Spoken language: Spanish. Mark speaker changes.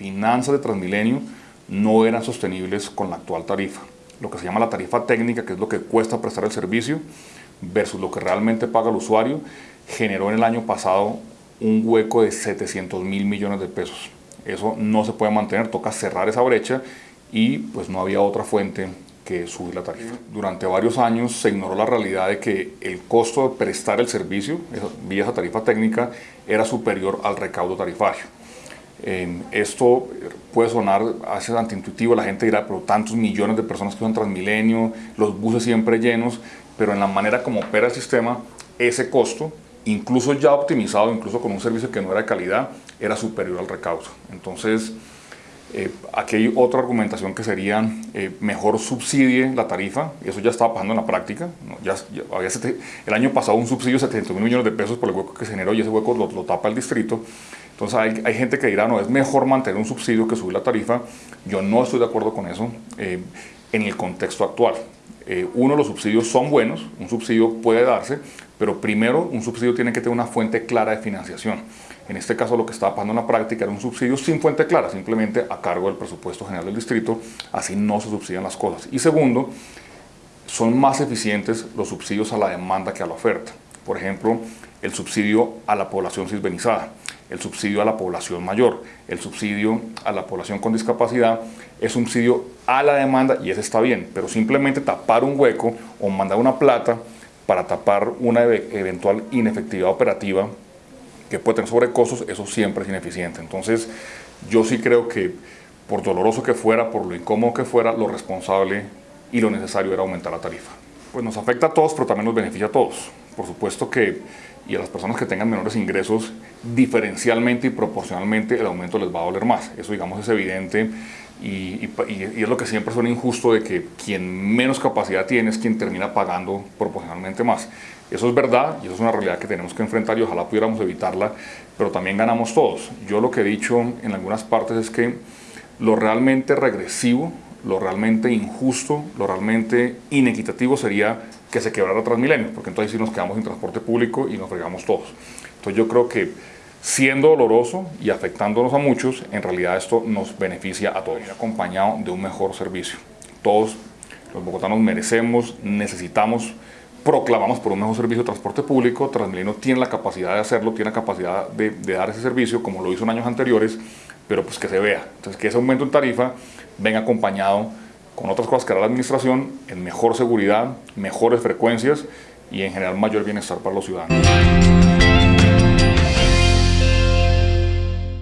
Speaker 1: finanzas de Transmilenio no eran sostenibles con la actual tarifa. Lo que se llama la tarifa técnica, que es lo que cuesta prestar el servicio, versus lo que realmente paga el usuario, generó en el año pasado un hueco de 700 mil millones de pesos. Eso no se puede mantener, toca cerrar esa brecha y pues no había otra fuente que subir la tarifa. Durante varios años se ignoró la realidad de que el costo de prestar el servicio vía esa tarifa técnica era superior al recaudo tarifario. Esto puede sonar a veces antiintuitivo, la gente dirá, pero tantos millones de personas que usan Transmilenio, los buses siempre llenos, pero en la manera como opera el sistema, ese costo, incluso ya optimizado, incluso con un servicio que no era de calidad, era superior al recaudo. Entonces, eh, aquí hay otra argumentación que sería eh, mejor subsidie la tarifa, y eso ya estaba pasando en la práctica. Ya, había el año pasado un subsidio de 700 mil millones de pesos por el hueco que se generó y ese hueco lo, tapa el distrito. Entonces hay, gente que dirá, no, es mejor mantener un subsidio que subir la tarifa. Yo no estoy de acuerdo con eso eh, en el contexto actual. uno, los subsidios son buenos, un subsidio puede darse, pero primero un subsidio tiene que tener una fuente clara de financiación. En este caso lo que estaba pasando en la práctica era un subsidio sin fuente clara, simplemente a cargo del presupuesto general del distrito, así no se subsidian las cosas. Y segundo, son más eficientes los subsidios a la demanda que a la oferta. Por ejemplo, el subsidio a la población cisbenizada, el subsidio a la población mayor, el subsidio a la población con discapacidad, es subsidio a la demanda y ese está bien, pero simplemente tapar un hueco o mandar una plata para tapar una eventual inefectividad operativa que puede tener sobrecostos, eso siempre es ineficiente. Entonces, yo sí creo que por doloroso que fuera, por lo incómodo que fuera, lo responsable y lo necesario era aumentar la tarifa. Pues nos afecta a todos, pero también nos beneficia a todos. Por supuesto que, y a las personas que tengan menores ingresos, diferencialmente y proporcionalmente el aumento les va a doler más. Eso, digamos, es evidente y, y, es lo que siempre suena injusto de que quien menos capacidad tiene es quien termina pagando proporcionalmente más. Eso es verdad y eso es una realidad que tenemos que enfrentar y ojalá pudiéramos evitarla, pero también ganamos todos. Yo lo que he dicho en algunas partes es que lo realmente regresivo, lo realmente injusto, lo realmente inequitativo sería que se quebrara Transmilenio, porque entonces sí nos quedamos sin transporte público y nos fregamos todos. Entonces yo creo que siendo doloroso y afectándonos a muchos, en realidad esto nos beneficia a todos, acompañado de un mejor servicio. Todos los bogotanos merecemos, necesitamos proclamamos por un mejor servicio de transporte público, Transmilenio tiene la capacidad de hacerlo, tiene la capacidad de, dar ese servicio como lo hizo en años anteriores, pero pues que se vea. Entonces que ese aumento en tarifa venga acompañado con otras cosas que hará la administración en mejor seguridad, mejores frecuencias y en general mayor bienestar para los ciudadanos.